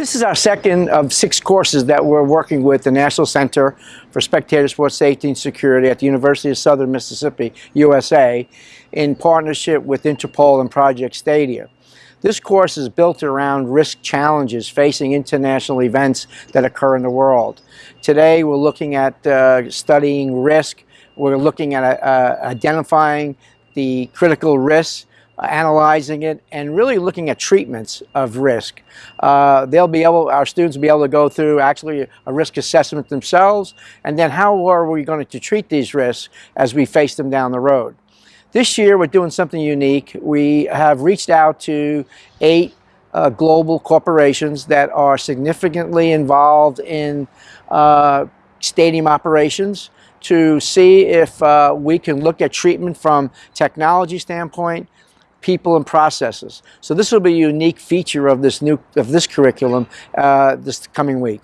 This is our second of six courses that we're working with the National Center for Spectator Sports Safety and Security at the University of Southern Mississippi, USA, in partnership with Interpol and Project Stadia. This course is built around risk challenges facing international events that occur in the world. Today we're looking at uh, studying risk, we're looking at uh, identifying the critical risks analyzing it, and really looking at treatments of risk. Uh, they'll be able, our students will be able to go through actually a risk assessment themselves, and then how are we going to treat these risks as we face them down the road. This year we're doing something unique. We have reached out to eight uh, global corporations that are significantly involved in uh, stadium operations to see if uh, we can look at treatment from technology standpoint, people and processes. So this will be a unique feature of this new of this curriculum uh, this coming week.